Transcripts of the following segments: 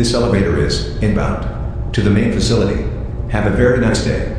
This elevator is inbound to the main facility. Have a very nice day.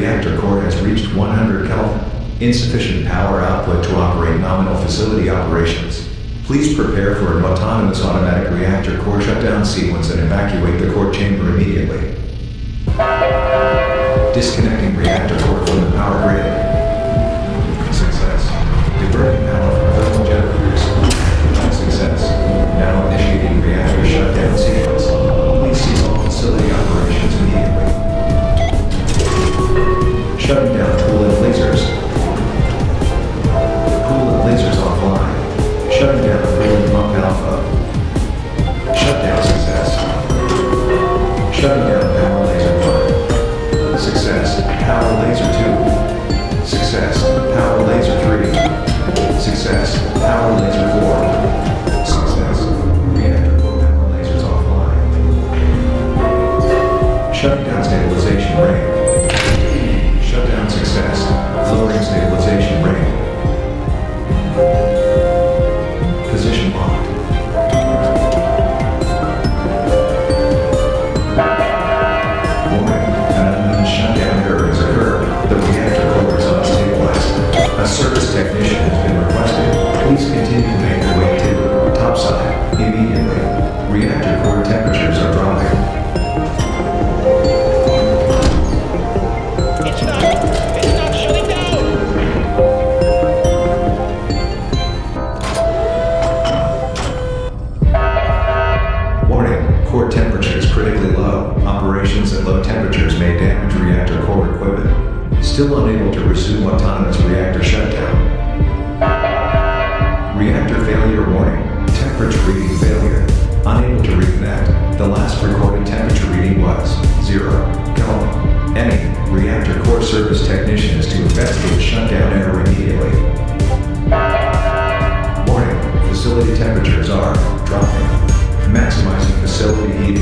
reactor core has reached 100 Kelvin, insufficient power output to operate nominal facility operations. Please prepare for an autonomous automatic reactor core shutdown sequence and evacuate the core chamber immediately. Disconnecting reactor core from the power grid. shut down.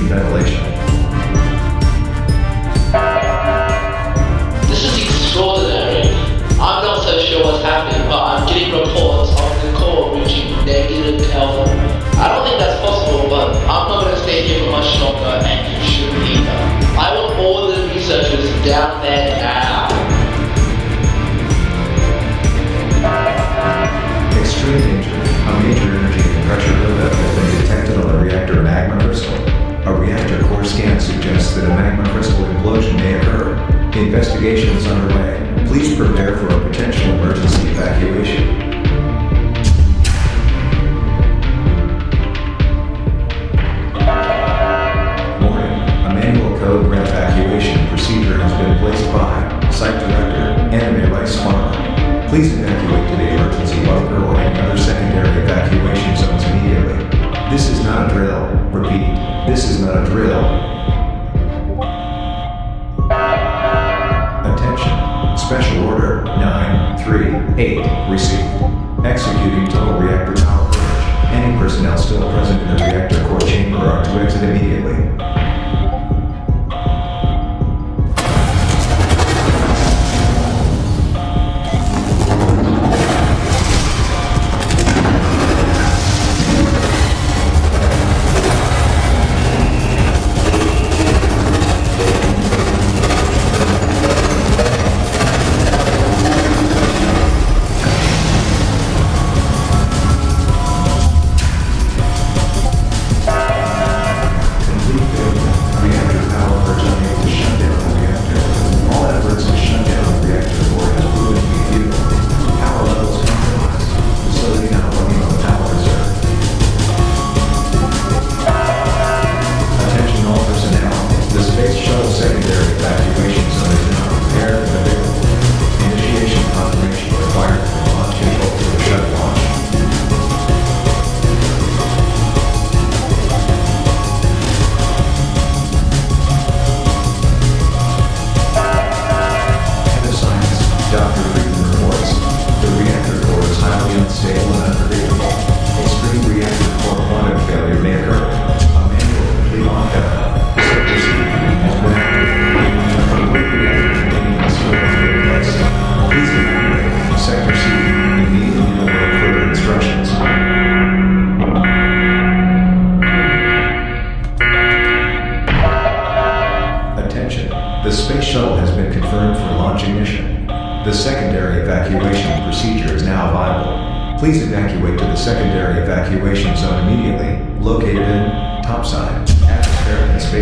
ventilation. respond. Please evacuate to the emergency bunker or any other secondary evacuation zones immediately. This is not a drill. Repeat, this is not a drill. Attention. Special Order 938 received. Executing total reactor power. Any personnel still present in the reactor core chamber are to exit immediately.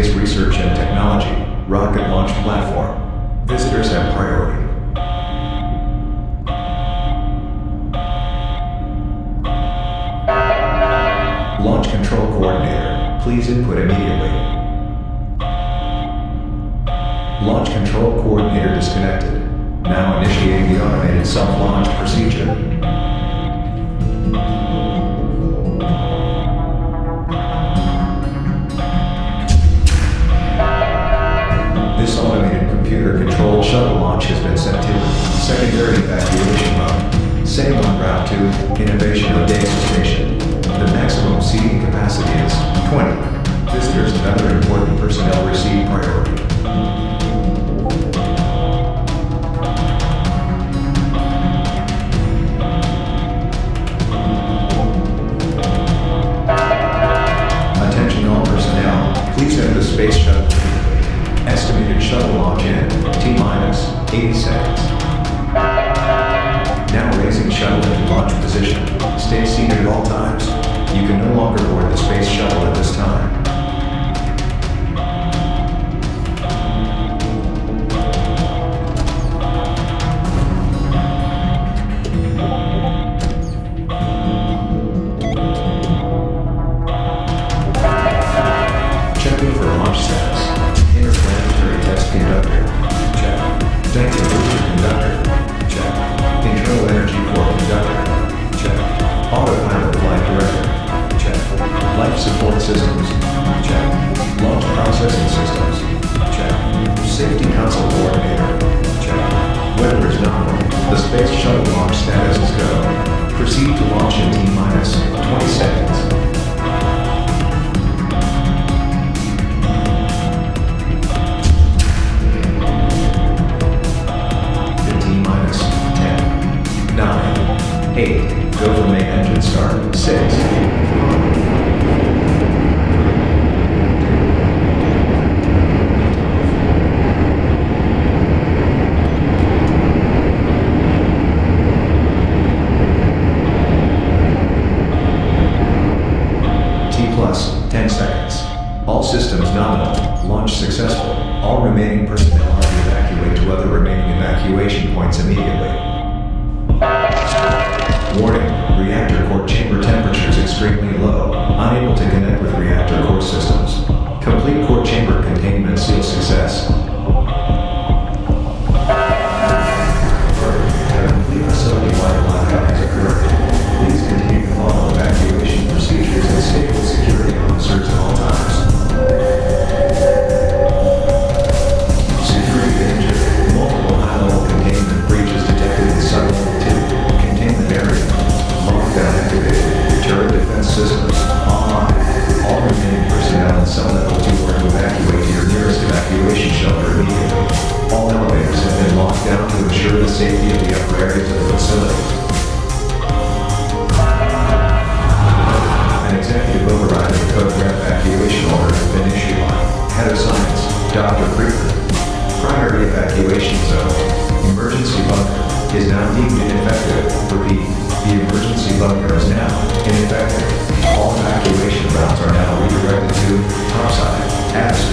space research and technology, rocket launch platform. Visitors have priority. Launch control coordinator, please input immediately. Launch control coordinator disconnected. Now initiate the automated self-launch procedure. shuttle launch has been sent to secondary evacuation mode. same on Route 2, Innovation Odessa Station. The maximum seating capacity is 20. Visitors Checking for launch status. Interplanetary test conductor. Check. Tank booster conductor. Check. Internal energy core conductor. Check. Autopilot flight director. Check. Life support systems. Check. Launch processing systems. Check. Safety console coordinator. Check. Weather is nominal. The space shuttle launch status is go. Proceed to launch in T minus 20 seconds. 8, go for main engine start, 6,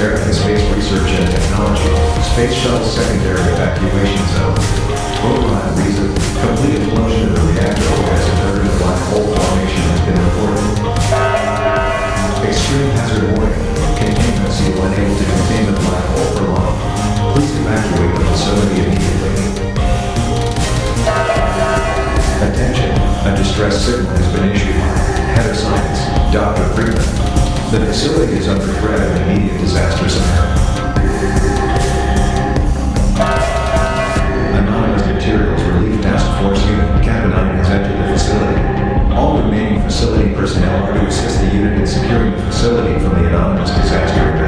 atmospheric and space research and technology, space shuttle secondary evacuation zone. Override reason, complete implosion of the reactor has occurred and black hole formation has been reported. Extreme hazard warning. Containment seal unable to contain the black hole for long. Please evacuate the facility immediately. Attention. A distress signal has been issued Head of Science, Dr. Freeman. The facility is under threat of immediate disaster scenario. Anomalous Materials Relief Task Force Unit, Kappa 9 has entered the facility. All remaining facility personnel are to assist the unit in securing the facility from the anomalous disaster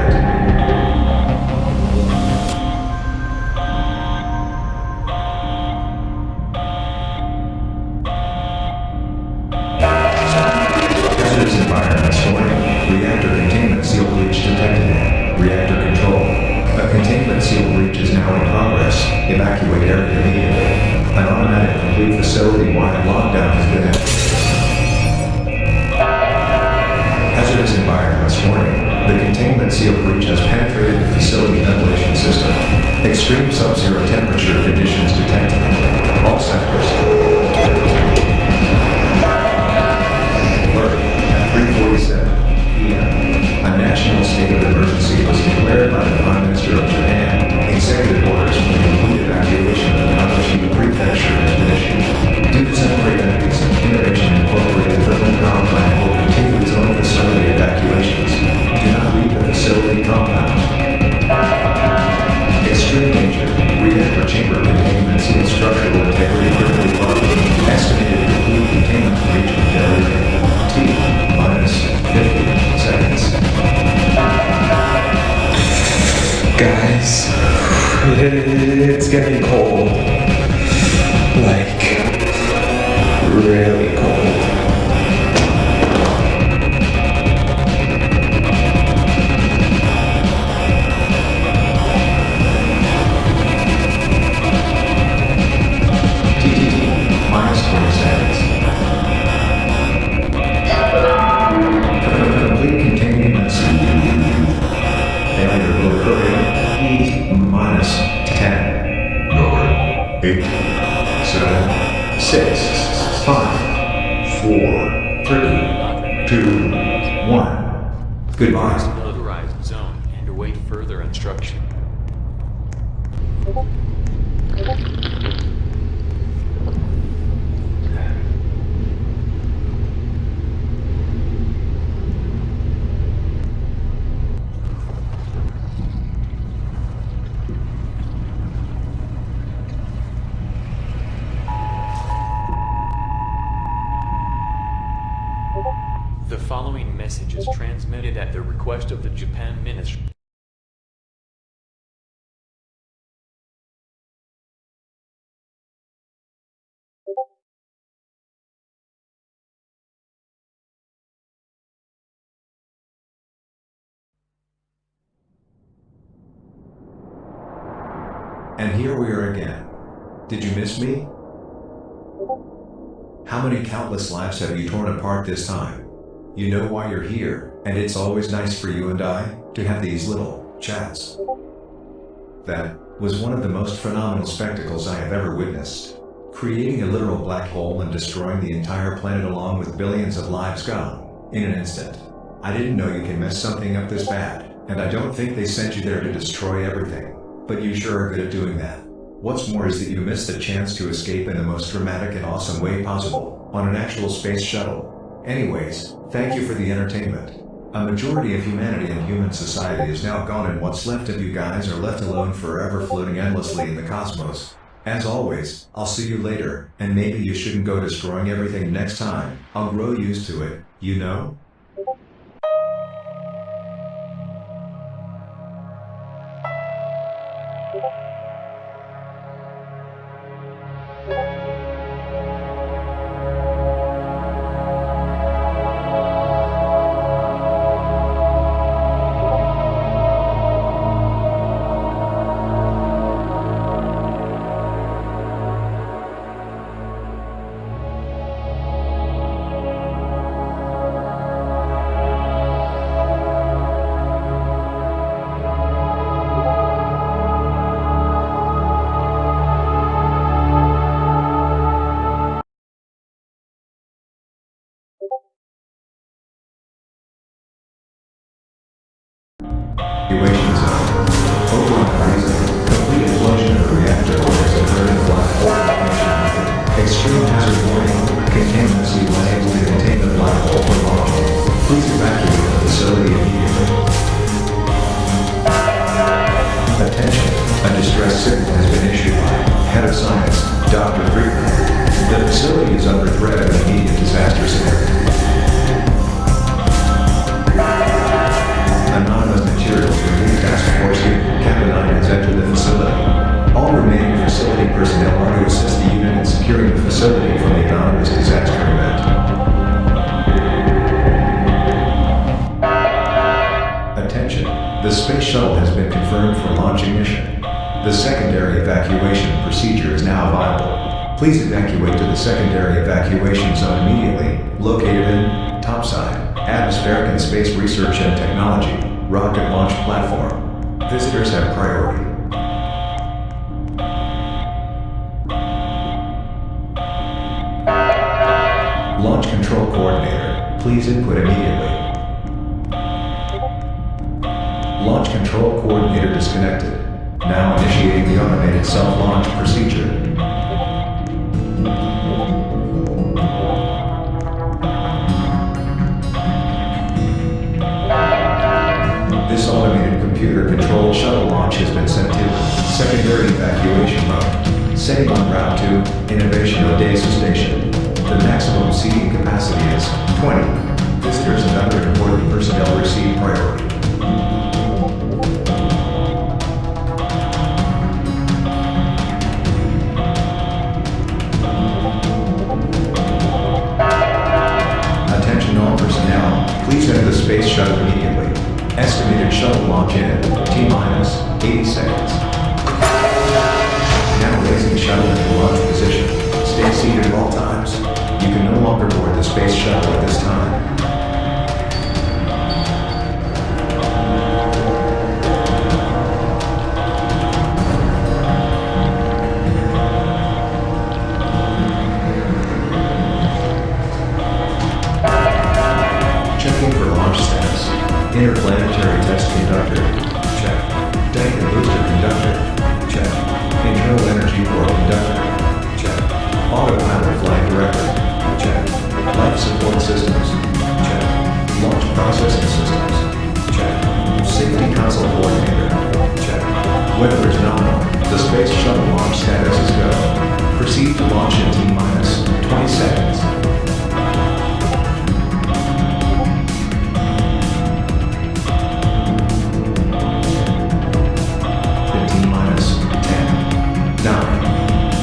request of the Japan Ministry. And here we are again. Did you miss me? How many countless lives have you torn apart this time? You know why you're here, and it's always nice for you and I to have these little chats. That was one of the most phenomenal spectacles I have ever witnessed. Creating a literal black hole and destroying the entire planet along with billions of lives gone in an instant. I didn't know you can mess something up this bad, and I don't think they sent you there to destroy everything. But you sure are good at doing that. What's more is that you missed the chance to escape in the most dramatic and awesome way possible, on an actual space shuttle. Anyways, thank you for the entertainment. A majority of humanity and human society is now gone and what's left of you guys are left alone forever floating endlessly in the cosmos. As always, I'll see you later, and maybe you shouldn't go destroying everything next time. I'll grow used to it, you know? Evacuation reactor has occurred in black hole formation. Extreme hazard warning. Contaminancy when able to contain the black hole for long. Please evacuate the facility immediately. Attention. A distress signal has been issued by Head of Science, Dr. Friedman. The facility is under threat of immediate disaster scenario. Anomalous materials released task force 9 has entered the facility. All remaining facility personnel are to assist the unit in securing the facility from the anomalous disaster event. Attention, the space shuttle has been confirmed for launch ignition. The secondary evacuation procedure is now viable. Please evacuate to the secondary evacuation zone immediately, located in topside, atmospheric and space research and technology, rocket launch platform. Visitors have priority. Launch control coordinator, please input immediately. Launch control coordinator disconnected. Now initiating the automated self-launch procedure. This automated computer-controlled shuttle launch has been sent to secondary evacuation mode. Setting on route to Innovation Odessa Station. The maximum seating capacity is 20. Visitors and other important personnel receive priority. Attention all personnel, please enter the space shuttle immediately. Estimated shuttle launch in T-minus 80 seconds. Now raising shuttle into launch position. Stay seated at all times. You can no longer board the space shuttle at this time.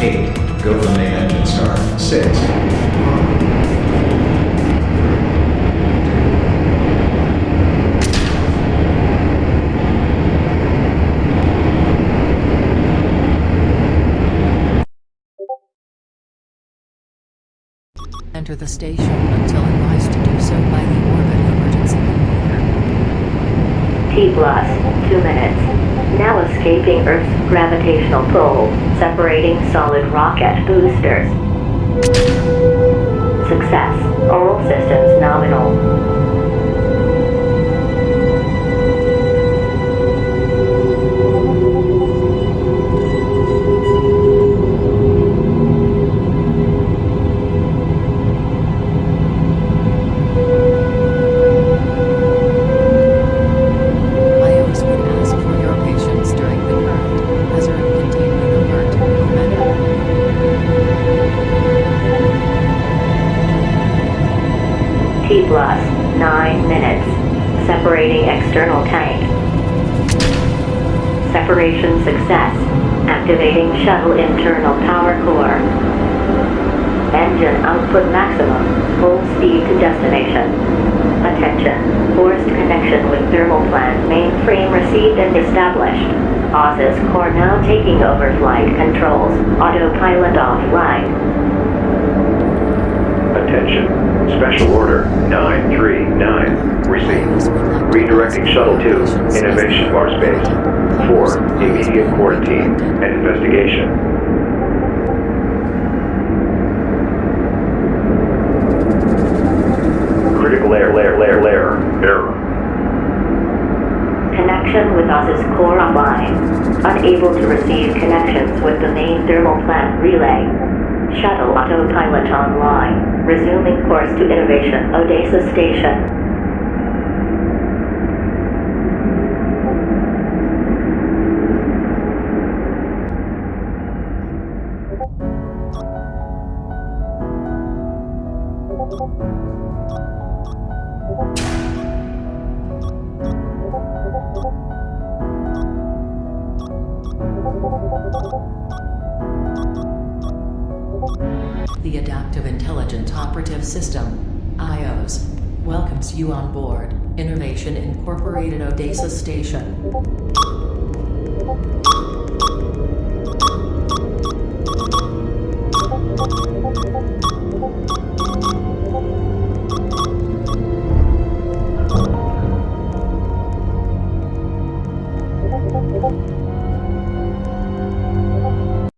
8. Go for the main engine start. 6. Enter the station until advised to do so by the orbit emergency computer. T-plus, two minutes. Now escaping Earth's gravitational pull, separating solid rocket boosters. Success. All systems nominal. Activating shuttle internal power core. Engine output maximum. Full speed to destination. Attention. Forced connection with thermal plant mainframe received and established. Oz's core now taking over flight controls. Autopilot offline. Attention. Special Order 939. Received. Redirecting Shuttle to Innovation Bar Space for immediate quarantine and investigation. Critical air, layer, layer, layer, error. Connection with Oz's core online. Unable to receive connections with the main thermal plant relay. Shuttle autopilot online. Resuming course to Innovation Odessa Station. The Adaptive Intelligent Operative System, IOS, welcomes you on board Innovation Incorporated Odessa Station.